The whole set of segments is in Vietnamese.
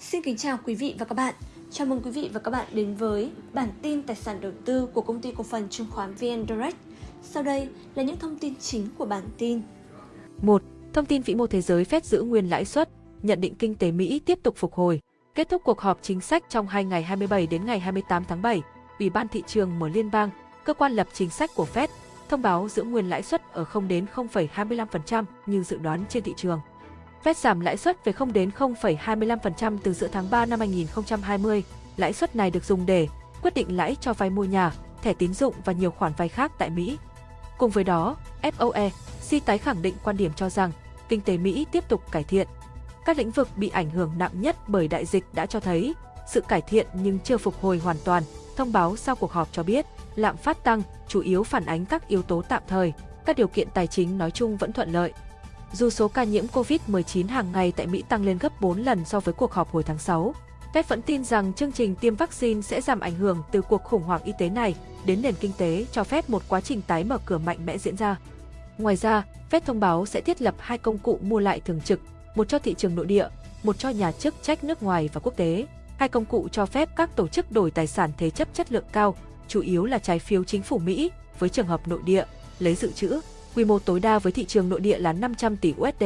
Xin kính chào quý vị và các bạn. Chào mừng quý vị và các bạn đến với bản tin tài sản đầu tư của công ty cổ phần chứng khoán VN Direct. Sau đây là những thông tin chính của bản tin. 1. Thông tin vĩ mô thế giới Fed giữ nguyên lãi suất, nhận định kinh tế Mỹ tiếp tục phục hồi. Kết thúc cuộc họp chính sách trong hai ngày 27 đến ngày 28 tháng 7, Ủy ban thị trường mở liên bang, cơ quan lập chính sách của Fed, thông báo giữ nguyên lãi suất ở 0 đến 0,25% như dự đoán trên thị trường. Fed giảm lãi suất về 0 đến 0,25% từ giữa tháng 3 năm 2020. Lãi suất này được dùng để quyết định lãi cho vay mua nhà, thẻ tín dụng và nhiều khoản vay khác tại Mỹ. Cùng với đó, FOMC tái khẳng định quan điểm cho rằng kinh tế Mỹ tiếp tục cải thiện. Các lĩnh vực bị ảnh hưởng nặng nhất bởi đại dịch đã cho thấy sự cải thiện nhưng chưa phục hồi hoàn toàn. Thông báo sau cuộc họp cho biết, lạm phát tăng chủ yếu phản ánh các yếu tố tạm thời, các điều kiện tài chính nói chung vẫn thuận lợi. Dù số ca nhiễm COVID-19 hàng ngày tại Mỹ tăng lên gấp 4 lần so với cuộc họp hồi tháng 6, Fed vẫn tin rằng chương trình tiêm vaccine sẽ giảm ảnh hưởng từ cuộc khủng hoảng y tế này đến nền kinh tế cho phép một quá trình tái mở cửa mạnh mẽ diễn ra. Ngoài ra, Fed thông báo sẽ thiết lập hai công cụ mua lại thường trực, một cho thị trường nội địa, một cho nhà chức trách nước ngoài và quốc tế. Hai công cụ cho phép các tổ chức đổi tài sản thế chấp chất lượng cao, chủ yếu là trái phiếu chính phủ Mỹ, với trường hợp nội địa, lấy dự trữ, quy mô tối đa với thị trường nội địa là 500 tỷ USD.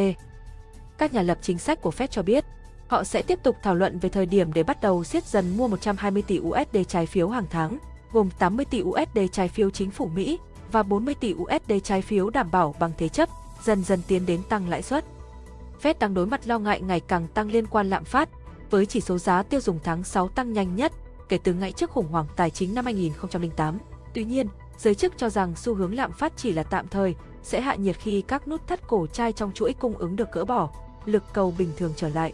Các nhà lập chính sách của Fed cho biết, họ sẽ tiếp tục thảo luận về thời điểm để bắt đầu siết dần mua 120 tỷ USD trái phiếu hàng tháng, gồm 80 tỷ USD trái phiếu chính phủ Mỹ và 40 tỷ USD trái phiếu đảm bảo bằng thế chấp, dần dần tiến đến tăng lãi suất. Fed đang đối mặt lo ngại ngày càng tăng liên quan lạm phát, với chỉ số giá tiêu dùng tháng 6 tăng nhanh nhất kể từ ngày trước khủng hoảng tài chính năm 2008. Tuy nhiên, giới chức cho rằng xu hướng lạm phát chỉ là tạm thời, sẽ hạ nhiệt khi các nút thắt cổ chai trong chuỗi cung ứng được gỡ bỏ, lực cầu bình thường trở lại.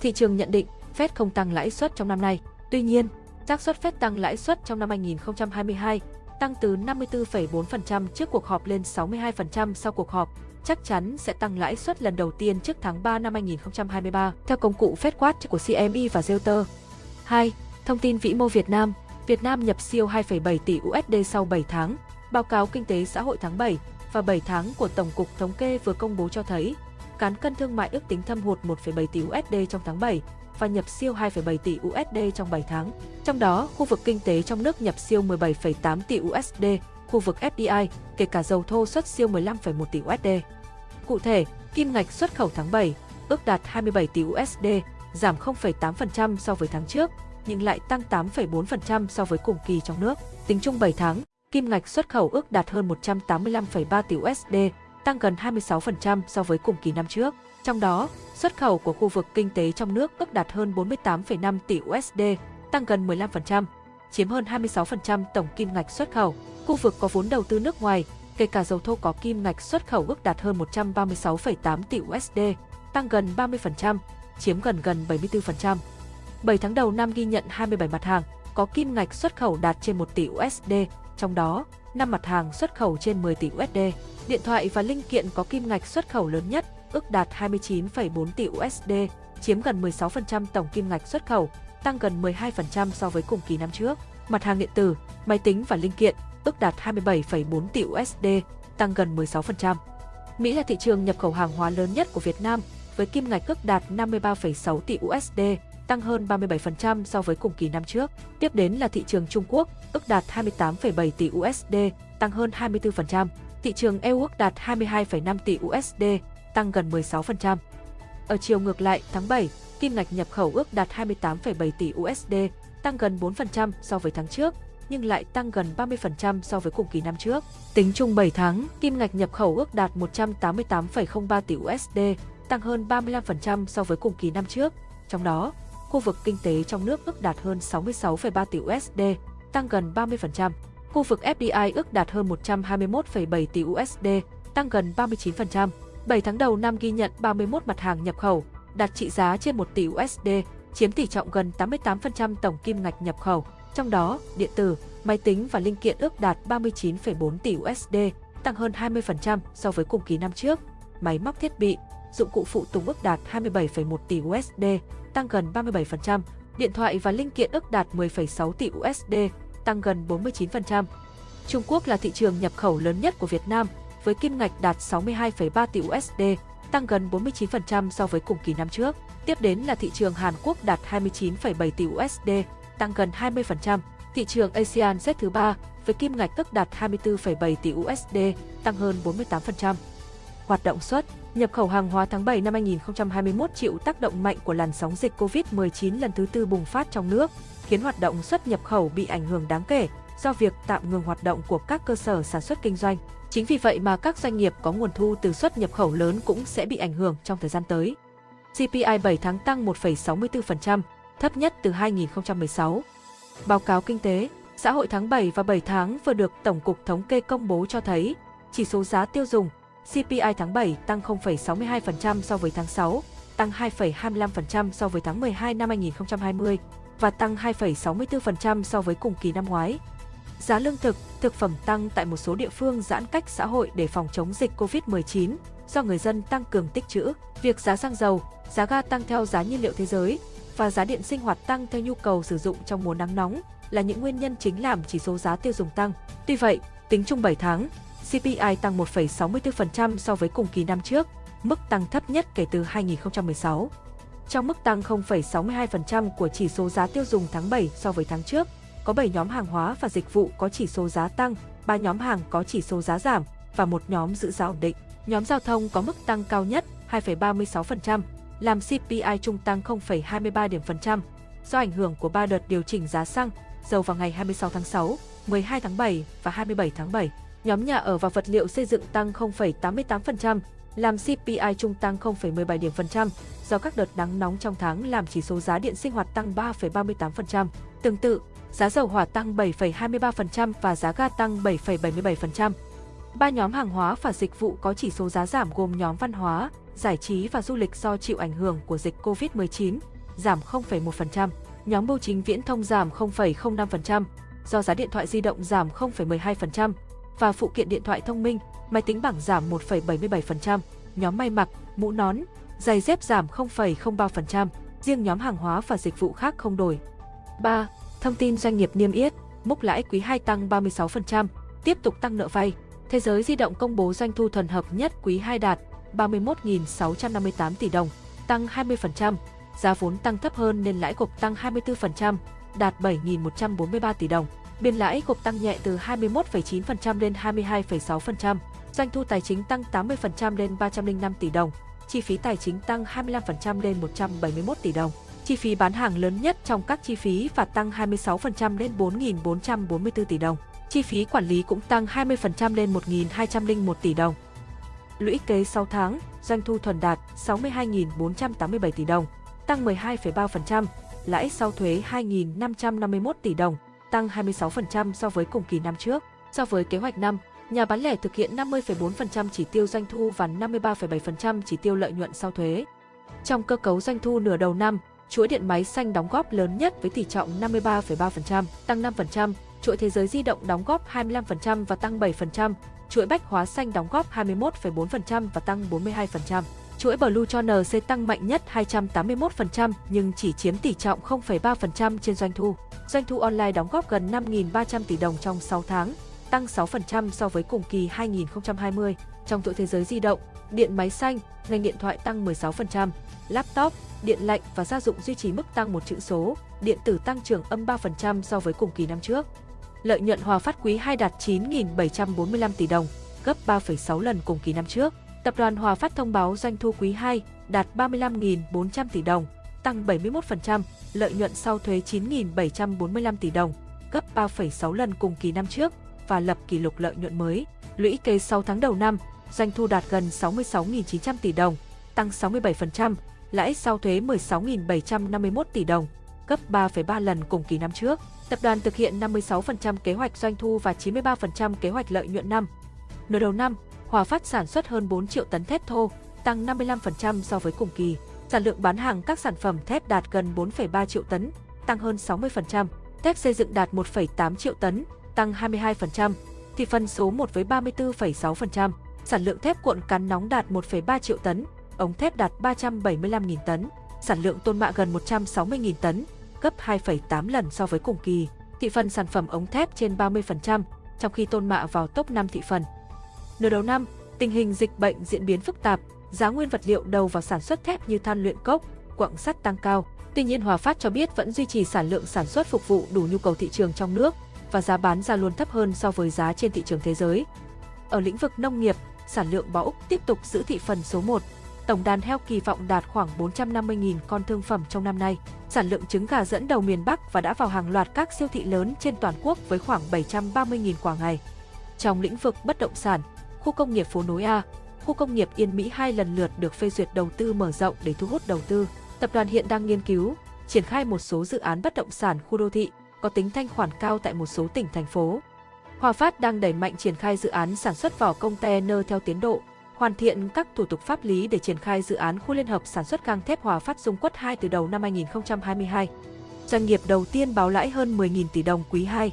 Thị trường nhận định Fed không tăng lãi suất trong năm nay. Tuy nhiên, xác suất Fed tăng lãi suất trong năm 2022 tăng từ 54,4% trước cuộc họp lên 62% sau cuộc họp, chắc chắn sẽ tăng lãi suất lần đầu tiên trước tháng 3 năm 2023 theo công cụ FedWatch của CME và Reuters. 2. Thông tin vĩ mô Việt Nam Việt Nam nhập siêu 2,7 tỷ USD sau 7 tháng. Báo cáo kinh tế xã hội tháng 7 và 7 tháng của Tổng cục Thống kê vừa công bố cho thấy, cán cân thương mại ước tính thâm hụt 1,7 tỷ USD trong tháng 7 và nhập siêu 2,7 tỷ USD trong 7 tháng. Trong đó, khu vực kinh tế trong nước nhập siêu 17,8 tỷ USD, khu vực FDI, kể cả dầu thô xuất siêu 15,1 tỷ USD. Cụ thể, kim ngạch xuất khẩu tháng 7 ước đạt 27 tỷ USD, giảm 0,8% so với tháng trước, nhưng lại tăng 8,4% so với cùng kỳ trong nước. Tính chung 7 tháng, kim ngạch xuất khẩu ước đạt hơn 185,3 tỷ USD, tăng gần 26% so với cùng kỳ năm trước. Trong đó, xuất khẩu của khu vực kinh tế trong nước ước đạt hơn 48,5 tỷ USD, tăng gần 15%, chiếm hơn 26% tổng kim ngạch xuất khẩu. Khu vực có vốn đầu tư nước ngoài, kể cả dầu thô có kim ngạch xuất khẩu ước đạt hơn 136,8 tỷ USD, tăng gần 30%, chiếm gần gần 74%. 7 tháng đầu năm ghi nhận 27 mặt hàng có kim ngạch xuất khẩu đạt trên 1 tỷ USD, trong đó 5 mặt hàng xuất khẩu trên 10 tỷ USD. Điện thoại và linh kiện có kim ngạch xuất khẩu lớn nhất, ước đạt 29,4 tỷ USD, chiếm gần 16% tổng kim ngạch xuất khẩu, tăng gần 12% so với cùng kỳ năm trước. Mặt hàng điện tử, máy tính và linh kiện, ước đạt 27,4 tỷ USD, tăng gần 16%. Mỹ là thị trường nhập khẩu hàng hóa lớn nhất của Việt Nam, với kim ngạch ước đạt 53,6 tỷ USD, tăng hơn 37% so với cùng kỳ năm trước. Tiếp đến là thị trường Trung Quốc, ước đạt 28,7 tỷ USD, tăng hơn 24%. Thị trường EU ước đạt 22,5 tỷ USD, tăng gần 16%. Ở chiều ngược lại, tháng 7, kim ngạch nhập khẩu ước đạt 28,7 tỷ USD, tăng gần 4% so với tháng trước, nhưng lại tăng gần 30% so với cùng kỳ năm trước. Tính chung 7 tháng, kim ngạch nhập khẩu ước đạt 188,03 tỷ USD, tăng hơn 35% so với cùng kỳ năm trước. Trong đó, khu vực kinh tế trong nước ước đạt hơn 66,3 tỷ USD, tăng gần 30%. Khu vực FDI ước đạt hơn 121,7 tỷ USD, tăng gần 39%. 7 tháng đầu năm ghi nhận 31 mặt hàng nhập khẩu, đạt trị giá trên 1 tỷ USD, chiếm tỷ trọng gần 88% tổng kim ngạch nhập khẩu. Trong đó, điện tử, máy tính và linh kiện ước đạt 39,4 tỷ USD, tăng hơn 20% so với cùng kỳ năm trước. Máy móc thiết bị, dụng cụ phụ tùng ước đạt 27,1 tỷ USD, tăng gần 37%, điện thoại và linh kiện ước đạt 10,6 tỷ USD, tăng gần 49%. Trung Quốc là thị trường nhập khẩu lớn nhất của Việt Nam, với kim ngạch đạt 62,3 tỷ USD, tăng gần 49% so với cùng kỳ năm trước. Tiếp đến là thị trường Hàn Quốc đạt 29,7 tỷ USD, tăng gần 20%. Thị trường ASEAN xếp thứ 3 với kim ngạch ước đạt 24,7 tỷ USD, tăng hơn 48%. Hoạt động xuất, nhập khẩu hàng hóa tháng 7 năm 2021 chịu tác động mạnh của làn sóng dịch COVID-19 lần thứ tư bùng phát trong nước, khiến hoạt động xuất nhập khẩu bị ảnh hưởng đáng kể do việc tạm ngừng hoạt động của các cơ sở sản xuất kinh doanh. Chính vì vậy mà các doanh nghiệp có nguồn thu từ xuất nhập khẩu lớn cũng sẽ bị ảnh hưởng trong thời gian tới. CPI 7 tháng tăng 1,64%, thấp nhất từ 2016. Báo cáo kinh tế, xã hội tháng 7 và 7 tháng vừa được Tổng cục Thống kê công bố cho thấy, chỉ số giá tiêu dùng CPI tháng 7 tăng 0,62% so với tháng 6, tăng 2,25% so với tháng 12 năm 2020 và tăng 2,64% so với cùng kỳ năm ngoái. Giá lương thực, thực phẩm tăng tại một số địa phương giãn cách xã hội để phòng chống dịch COVID-19 do người dân tăng cường tích trữ. Việc giá xăng dầu, giá ga tăng theo giá nhiên liệu thế giới và giá điện sinh hoạt tăng theo nhu cầu sử dụng trong mùa nắng nóng là những nguyên nhân chính làm chỉ số giá tiêu dùng tăng. Tuy vậy, tính chung 7 tháng, CPI tăng 1,64% so với cùng kỳ năm trước, mức tăng thấp nhất kể từ 2016. Trong mức tăng 0,62% của chỉ số giá tiêu dùng tháng 7 so với tháng trước, có 7 nhóm hàng hóa và dịch vụ có chỉ số giá tăng, 3 nhóm hàng có chỉ số giá giảm và một nhóm giữ giá ổn định. Nhóm giao thông có mức tăng cao nhất 2,36%, làm CPI trung tăng 0,23 điểm phần trăm do ảnh hưởng của 3 đợt điều chỉnh giá xăng, dầu vào ngày 26 tháng 6, 12 tháng 7 và 27 tháng 7. Nhóm nhà ở và vật liệu xây dựng tăng 0,88%, làm CPI trung tăng 0,17 điểm phần trăm do các đợt nắng nóng trong tháng làm chỉ số giá điện sinh hoạt tăng 3,38%. Tương tự, giá dầu hỏa tăng 7,23% và giá ga tăng 7,77%. Ba nhóm hàng hóa và dịch vụ có chỉ số giá giảm gồm nhóm văn hóa, giải trí và du lịch do chịu ảnh hưởng của dịch COVID-19, giảm 0,1%. Nhóm bưu chính viễn thông giảm 0,05% do giá điện thoại di động giảm 0,12% và phụ kiện điện thoại thông minh, máy tính bảng giảm 1,77%. Nhóm may mặc, mũ nón, giày dép giảm 0,03%, riêng nhóm hàng hóa và dịch vụ khác không đổi. 3. Thông tin doanh nghiệp niêm yết, mốc lãi quý 2 tăng 36%, tiếp tục tăng nợ vay. Thế giới di động công bố doanh thu thuần hợp nhất quý 2 đạt 31.658 tỷ đồng, tăng 20%, giá vốn tăng thấp hơn nên lãi gộp tăng 24%, đạt 7.143 tỷ đồng. Biên lãi gộp tăng nhẹ từ 21,9% lên 22,6%, doanh thu tài chính tăng 80% lên 305 tỷ đồng, chi phí tài chính tăng 25% lên 171 tỷ đồng. Chi phí bán hàng lớn nhất trong các chi phí và tăng 26% lên 4.444 tỷ đồng. Chi phí quản lý cũng tăng 20% lên 1.201 tỷ đồng. Lũy kế 6 tháng, doanh thu thuần đạt 62.487 tỷ đồng, tăng 12,3%, lãi sau thuế 2.551 tỷ đồng, tăng 26% so với cùng kỳ năm trước. So với kế hoạch năm, nhà bán lẻ thực hiện 50,4% chỉ tiêu doanh thu và 53,7% chỉ tiêu lợi nhuận sau thuế. Trong cơ cấu doanh thu nửa đầu năm, chuỗi điện máy xanh đóng góp lớn nhất với tỷ trọng 53,3%, tăng 5%, chuỗi thế giới di động đóng góp 25% và tăng 7%, chuỗi bách hóa xanh đóng góp 21,4% và tăng 42%. Chuỗi Blue cho NC tăng mạnh nhất 281% nhưng chỉ chiếm tỷ trọng 0,3% trên doanh thu. Doanh thu online đóng góp gần 5.300 tỷ đồng trong 6 tháng, tăng 6% so với cùng kỳ 2020. Trong chuỗi thế giới di động, điện máy xanh, ngành điện thoại tăng 16%, laptop, điện lạnh và gia dụng duy trì mức tăng một chữ số, điện tử tăng trưởng âm 3% so với cùng kỳ năm trước. Lợi nhuận hòa phát quý 2 đạt 9.745 tỷ đồng, gấp 3,6 lần cùng kỳ năm trước. Tập đoàn Hòa Phát thông báo doanh thu quý 2 đạt 35.400 tỷ đồng, tăng 71%, lợi nhuận sau thuế 9.745 tỷ đồng, gấp 3,6 lần cùng kỳ năm trước và lập kỷ lục lợi nhuận mới. Lũy kế 6 tháng đầu năm, doanh thu đạt gần 66.900 tỷ đồng, tăng 67%, lãi sau thuế 16.751 tỷ đồng, gấp 3,3 lần cùng kỳ năm trước. Tập đoàn thực hiện 56% kế hoạch doanh thu và 93% kế hoạch lợi nhuận năm. Nửa đầu năm, Hòa Phát sản xuất hơn 4 triệu tấn thép thô, tăng 55% so với cùng kỳ. Sản lượng bán hàng các sản phẩm thép đạt gần 4,3 triệu tấn, tăng hơn 60%. Thép xây dựng đạt 1,8 triệu tấn, tăng 22%. Thị phần số 1 với 34,6%. Sản lượng thép cuộn cán nóng đạt 1,3 triệu tấn, ống thép đạt 375.000 tấn. Sản lượng tôn mạ gần 160.000 tấn, gấp 2,8 lần so với cùng kỳ. Thị phần sản phẩm ống thép trên 30%, trong khi tôn mạ vào top 5 thị phần. Nửa đầu năm, tình hình dịch bệnh diễn biến phức tạp, giá nguyên vật liệu đầu vào sản xuất thép như than luyện cốc, quặng sắt tăng cao. Tuy nhiên Hòa Phát cho biết vẫn duy trì sản lượng sản xuất phục vụ đủ nhu cầu thị trường trong nước và giá bán ra luôn thấp hơn so với giá trên thị trường thế giới. Ở lĩnh vực nông nghiệp, sản lượng bò Úc tiếp tục giữ thị phần số 1. Tổng đàn heo kỳ vọng đạt khoảng 450.000 con thương phẩm trong năm nay. Sản lượng trứng gà dẫn đầu miền Bắc và đã vào hàng loạt các siêu thị lớn trên toàn quốc với khoảng 730.000 quả ngày. Trong lĩnh vực bất động sản, khu công nghiệp phố nối A, khu công nghiệp Yên Mỹ hai lần lượt được phê duyệt đầu tư mở rộng để thu hút đầu tư. Tập đoàn hiện đang nghiên cứu, triển khai một số dự án bất động sản khu đô thị có tính thanh khoản cao tại một số tỉnh thành phố. Hòa Phát đang đẩy mạnh triển khai dự án sản xuất vỏ container theo tiến độ, hoàn thiện các thủ tục pháp lý để triển khai dự án khu liên hợp sản xuất gang thép Hòa Phát Dung Quất 2 từ đầu năm 2022. Doanh nghiệp đầu tiên báo lãi hơn 10.000 tỷ đồng quý 2.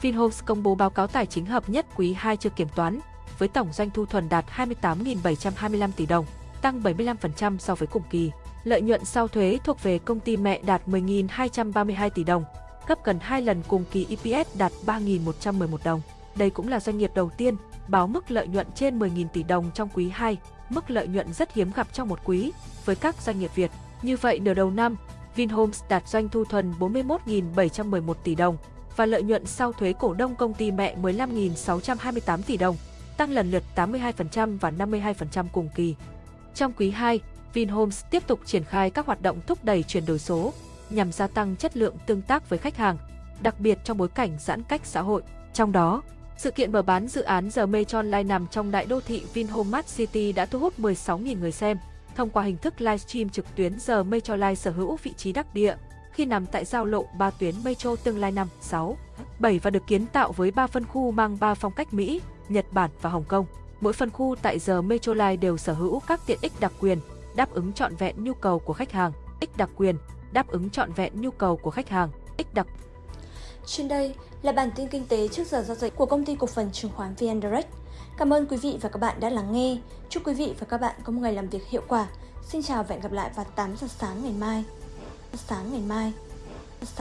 Vinhomes công bố báo cáo tài chính hợp nhất quý 2 chưa kiểm toán, với tổng doanh thu thuần đạt 28.725 tỷ đồng, tăng 75% so với cùng kỳ. Lợi nhuận sau thuế thuộc về công ty mẹ đạt 10.232 tỷ đồng, gấp gần 2 lần cùng kỳ EPS đạt 3.111 đồng. Đây cũng là doanh nghiệp đầu tiên báo mức lợi nhuận trên 10.000 tỷ đồng trong quý 2, mức lợi nhuận rất hiếm gặp trong một quý với các doanh nghiệp Việt. Như vậy nửa đầu năm, Vinhomes đạt doanh thu thuần 41.711 tỷ đồng và lợi nhuận sau thuế cổ đông công ty mẹ 15.628 tỷ đồng, tăng lần lượt 82% và 52% cùng kỳ. Trong quý 2, Vinhomes tiếp tục triển khai các hoạt động thúc đẩy chuyển đổi số nhằm gia tăng chất lượng tương tác với khách hàng, đặc biệt trong bối cảnh giãn cách xã hội. Trong đó, sự kiện mở bán dự án The Metro Line nằm trong đại đô thị Vinhome Mart City đã thu hút 16.000 người xem. Thông qua hình thức livestream trực tuyến The Metro Line sở hữu vị trí đắc địa khi nằm tại giao lộ 3 tuyến metro tương lai 5, 6, 7 và được kiến tạo với 3 phân khu mang 3 phong cách Mỹ, Nhật Bản và Hồng Kông. Mỗi phân khu tại giờ Metrolife đều sở hữu các tiện ích đặc quyền, đáp ứng trọn vẹn nhu cầu của khách hàng. Ích đặc quyền, đáp ứng trọn vẹn nhu cầu của khách hàng. Ích đặc trên đây là bản tin kinh tế trước giờ giao dịch của công ty cổ phần chứng khoán VN Direct. Cảm ơn quý vị và các bạn đã lắng nghe. Chúc quý vị và các bạn có một ngày làm việc hiệu quả. Xin chào và hẹn gặp lại vào 8 giờ sáng ngày mai. Sáng ngày mai.